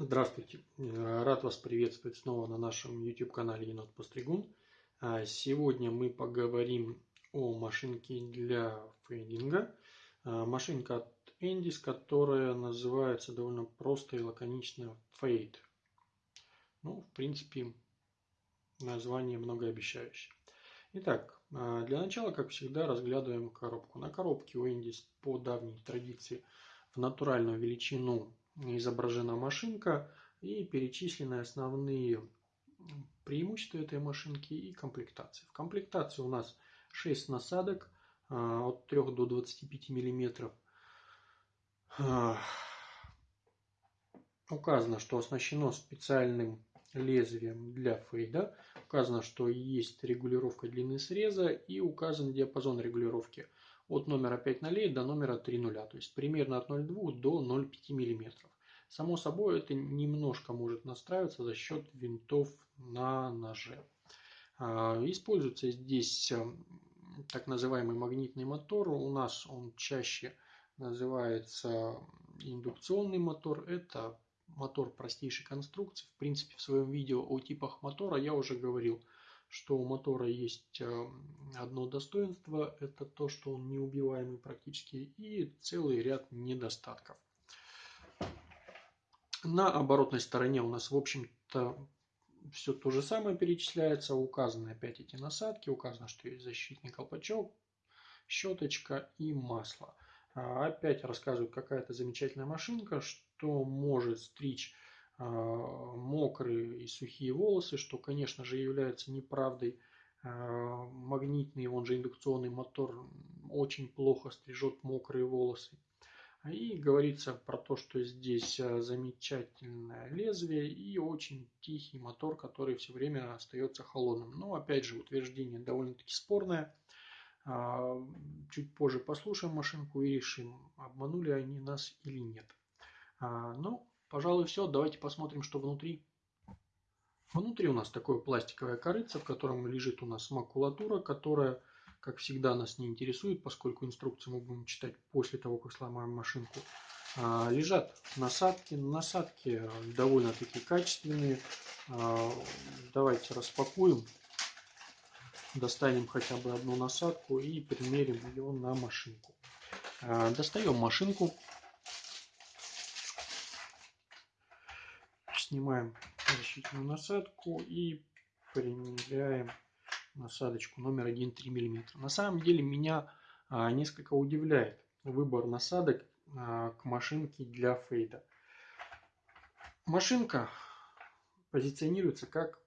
Здравствуйте, рад вас приветствовать снова на нашем YouTube канале Енот Постригун. А, сегодня мы поговорим о машинке для фейдинга. А, машинка от Endis, которая называется довольно просто и лаконично Fade. Ну, в принципе, название многообещающее. Итак, для начала, как всегда, разглядываем коробку. На коробке у Endis по давней традиции в натуральную величину изображена машинка и перечислены основные преимущества этой машинки и комплектации. В комплектации у нас 6 насадок а, от 3 до 25 миллиметров. А, указано, что оснащено специальным лезвием для фейда. Указано, что есть регулировка длины среза и указан диапазон регулировки от номера 5 нолей до номера 3 нуля, то есть примерно от 0,2 до 0,5 мм. Само собой это немножко может настраиваться за счет винтов на ноже. А, используется здесь э, так называемый магнитный мотор. У нас он чаще называется индукционный мотор. Это мотор простейшей конструкции. В принципе, в своем видео о типах мотора я уже говорил, что у мотора есть э, одно достоинство, это то, что он неубиваемый практически, и целый ряд недостатков. На оборотной стороне у нас, в общем-то, все то же самое перечисляется. Указаны опять эти насадки, указано, что есть защитный колпачок, щеточка и масло. А, опять рассказывают, какая-то замечательная машинка, что может стричь а, мокрые и сухие волосы, что, конечно же, является неправдой. А, магнитный, он же индукционный мотор, очень плохо стрижет мокрые волосы. И говорится про то, что здесь замечательное лезвие и очень тихий мотор, который все время остается холодным. Но опять же утверждение довольно-таки спорное. Чуть позже послушаем машинку и решим, обманули они нас или нет. А, ну, пожалуй, все. Давайте посмотрим, что внутри. Внутри у нас такое пластиковое корыце, в котором лежит у нас макулатура, которая, как всегда, нас не интересует, поскольку инструкцию мы будем читать после того, как сломаем машинку. А, лежат насадки. Насадки довольно-таки качественные. Давайте распакуем достанем хотя бы одну насадку и примерим ее на машинку. А, достаем машинку, снимаем защитную насадку и примеряем насадочку номер 1,3 мм. На самом деле меня а, несколько удивляет выбор насадок а, к машинке для фейда. Машинка позиционируется как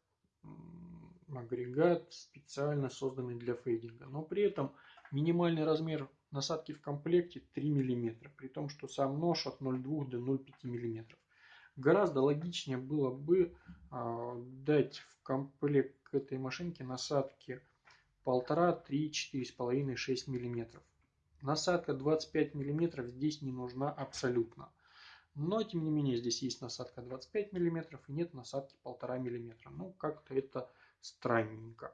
агрегат, специально созданный для фейдинга. Но при этом минимальный размер насадки в комплекте 3 мм, при том, что сам нож от 0,2 до 0,5 мм. Гораздо логичнее было бы э, дать в комплект к этой машинке насадки 1,5, 3, 4,5, 6 мм. Насадка 25 мм здесь не нужна абсолютно. Но, тем не менее, здесь есть насадка 25 мм и нет насадки 1,5 мм. Ну, как-то это странненько.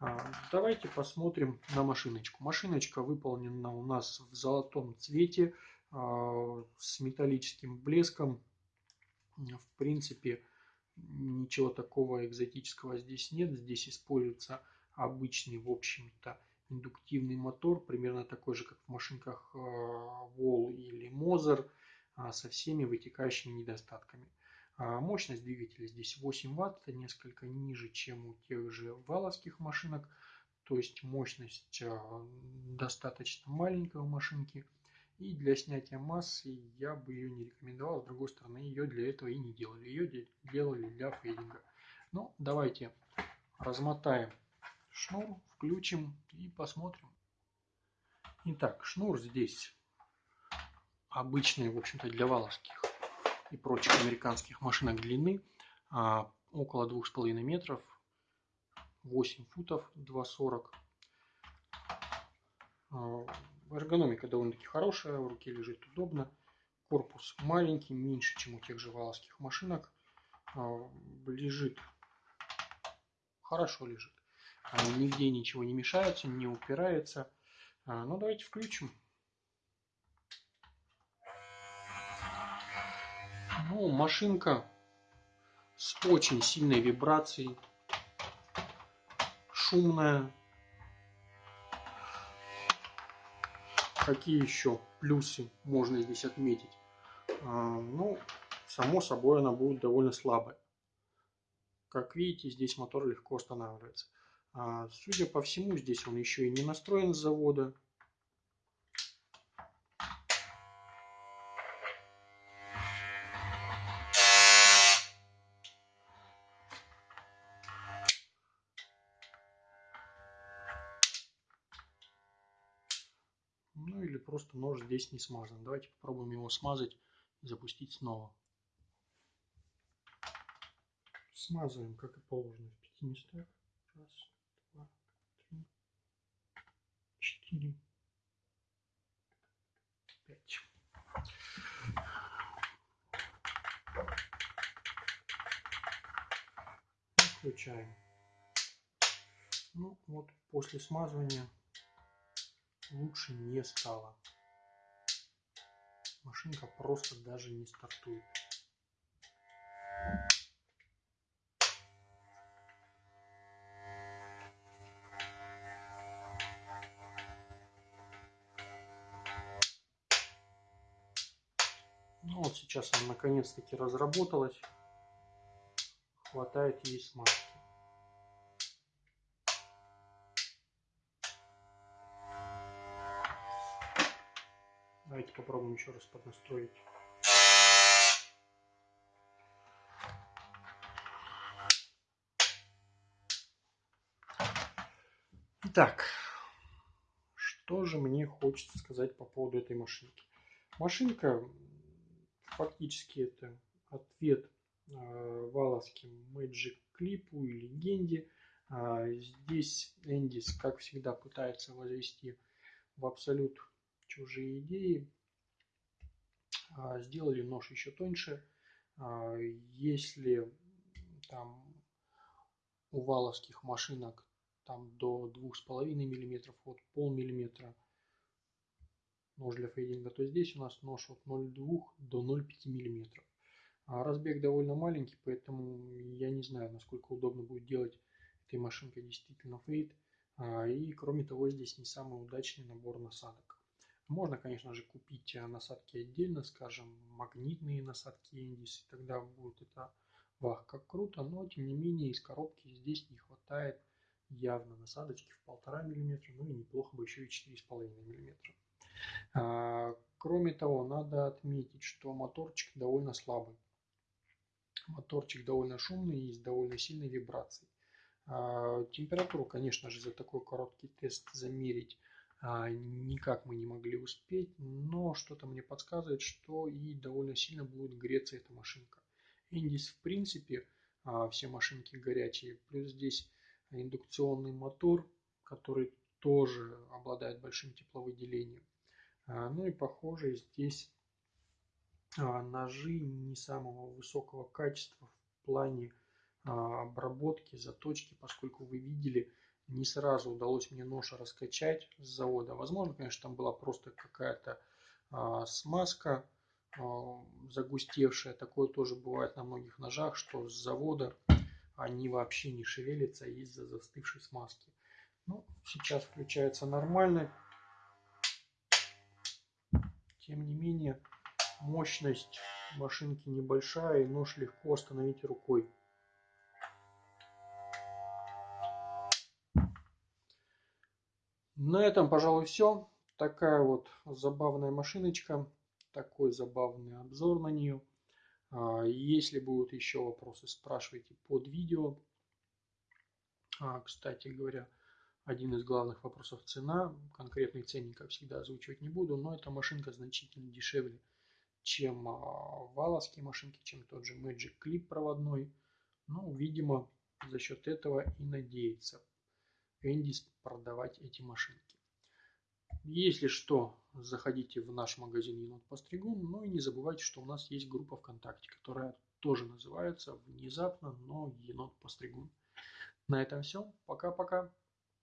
А, давайте посмотрим на машиночку. Машиночка выполнена у нас в золотом цвете а, с металлическим блеском. В принципе, ничего такого экзотического здесь нет. Здесь используется обычный, в общем-то, индуктивный мотор, примерно такой же, как в машинках Wall а, или Moser, со всеми вытекающими недостатками. А мощность двигателя здесь 8 Вт, это несколько ниже, чем у тех же валовских машинок. То есть мощность а, достаточно маленькая у машинки. И для снятия массы я бы ее не рекомендовал. С другой стороны, ее для этого и не делали. Ее делали для фейдинга. Ну, давайте размотаем шнур, включим и посмотрим. Итак, шнур здесь обычный, в общем-то, для валовских и прочих американских машинок длины а, около 2,5 метров, 8 футов, 2,40. А, эргономика довольно-таки хорошая, в руке лежит удобно. Корпус маленький, меньше, чем у тех же валовских машинок. А, лежит, хорошо лежит. Нигде ничего не мешается, не упирается. Ну, давайте включим. Ну, машинка с очень сильной вибрацией, шумная. Какие еще плюсы можно здесь отметить? А, ну, само собой, она будет довольно слабая. Как видите, здесь мотор легко останавливается. А, судя по всему, здесь он еще и не настроен с завода. Просто нож здесь не смазан. Давайте попробуем его смазать и запустить снова. Смазываем, как и положено, в пяти местах. Раз, два, три, четыре, пять. Включаем. Ну вот после смазывания лучше не стало. Машинка просто даже не стартует. Ну вот сейчас она наконец-таки разработалась. Хватает ей смазки. Давайте попробуем еще раз поднастроить. Итак, что же мне хочется сказать по поводу этой машинки. Машинка фактически это ответ э, валовским Magic клипу и легенде. А, здесь Эндис, как всегда, пытается возвести в абсолют чужие идеи. А, сделали нож еще тоньше. А, если там у валовских машинок там до 2,5 мм, от полмиллиметра нож для фейдинга, то здесь у нас нож от 0,2 до 0,5 мм. А разбег довольно маленький, поэтому я не знаю, насколько удобно будет делать этой машинкой действительно фейд. И кроме того, здесь не самый удачный набор насадок. Можно, конечно же, купить э, насадки отдельно, скажем, магнитные насадки Эндис, и тогда будет это вах, как круто, но тем не менее из коробки здесь не хватает явно насадочки в полтора миллиметра, ну и неплохо бы еще и 4,5 миллиметра. А, кроме того, надо отметить, что моторчик довольно слабый. Моторчик довольно шумный и с довольно сильной вибрацией. А, температуру, конечно же, за такой короткий тест замерить никак мы не могли успеть, но что-то мне подсказывает, что и довольно сильно будет греться эта машинка. Индис в принципе а, все машинки горячие, плюс здесь индукционный мотор, который тоже обладает большим тепловыделением. А, ну и похоже здесь ножи не самого высокого качества в плане обработки, заточки, поскольку вы видели, не сразу удалось мне нож раскачать с завода. Возможно, конечно, там была просто какая-то а, смазка а, загустевшая. Такое тоже бывает на многих ножах, что с завода они вообще не шевелятся из-за застывшей смазки. Ну, сейчас включается нормально. Тем не менее, мощность машинки небольшая и нож легко остановить рукой. На этом, пожалуй, все. Такая вот забавная машиночка. Такой забавный обзор на нее. А, если будут еще вопросы, спрашивайте под видео. А, кстати говоря, один из главных вопросов цена. Конкретный ценник, как всегда, озвучивать не буду, но эта машинка значительно дешевле, чем а, валовские машинки, чем тот же Magic Clip проводной. Ну, видимо, за счет этого и надеется Эндис продавать эти машинки. Если что, заходите в наш магазин Енот Постригун, ну и не забывайте, что у нас есть группа ВКонтакте, которая тоже называется внезапно, но Енот Постригун. На этом все. Пока-пока.